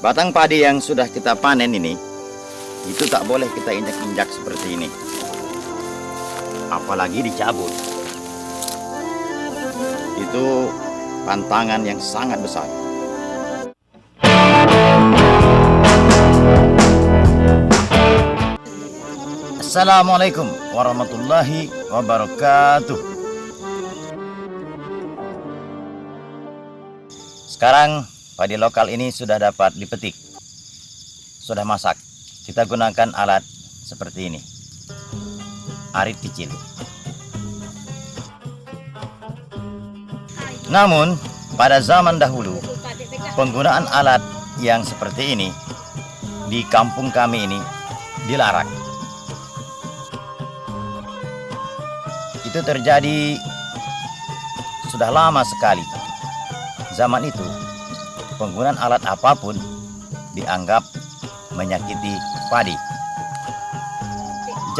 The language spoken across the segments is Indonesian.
Batang padi yang sudah kita panen ini, itu tak boleh kita injak-injak seperti ini. Apalagi dicabut. Itu pantangan yang sangat besar. Assalamualaikum warahmatullahi wabarakatuh. Sekarang padi lokal ini sudah dapat dipetik. Sudah masak. Kita gunakan alat seperti ini. Arit kecil. Namun, pada zaman dahulu, penggunaan alat yang seperti ini di kampung kami ini dilarang. Itu terjadi sudah lama sekali. Zaman itu, penggunaan alat apa pun dianggap menyakiti padi.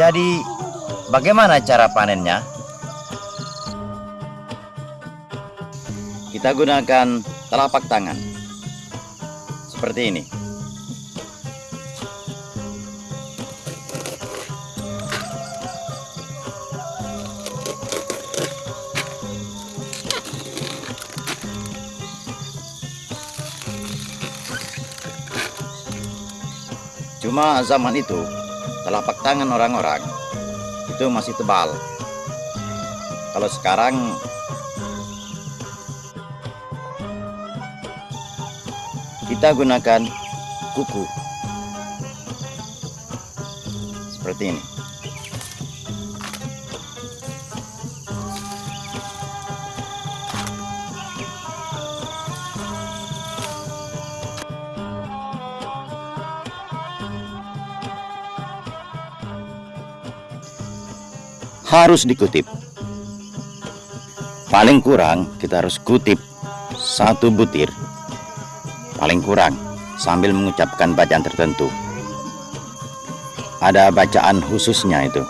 Jadi, bagaimana cara panennya? Kita gunakan telapak tangan. Seperti ini. Cuma zaman itu, telapak tangan orang-orang itu masih tebal. Kalau sekarang kita gunakan kuku. Seperti ini. Harus dikutip. Paling kurang kita harus kutip satu butir. Paling kurang sambil mengucapkan bacaan tertentu. Ada bacaan khususnya itu.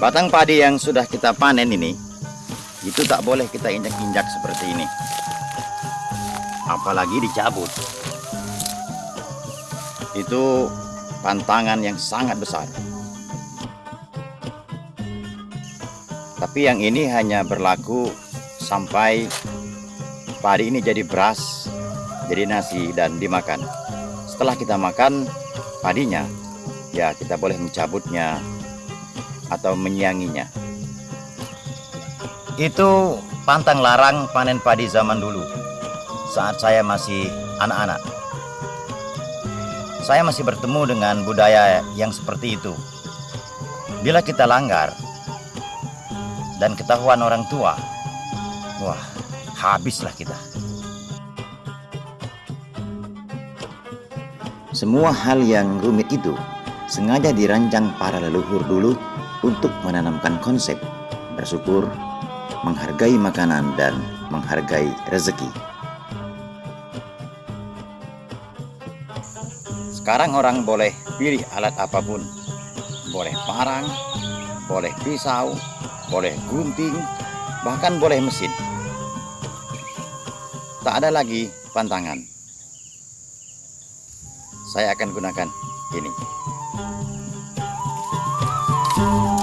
Batang padi yang sudah kita panen ini itu tak boleh kita injak-injak seperti ini. Apalagi dicabut itu pantangan yang sangat besar. Tapi yang ini hanya berlaku sampai padi ini jadi beras, jadi nasi dan dimakan. Setelah kita makan padinya, ya kita boleh mencabutnya atau menyianginya. Itu pantang larang panen padi zaman dulu saat saya masih anak-anak saya masih bertemu dengan budaya yang seperti itu. Bila kita langgar dan ketahuan orang tua, wah, habislah kita. Semua hal yang rumit itu sengaja dirancang para leluhur dulu untuk menanamkan konsep bersyukur, menghargai makanan, dan menghargai rezeki. Sekarang orang boleh pilih alat apa pun. Boleh parang, boleh pisau, boleh gunting, bahkan boleh mesin. Tak ada lagi pantangan. Saya akan gunakan ini. Mengukir patung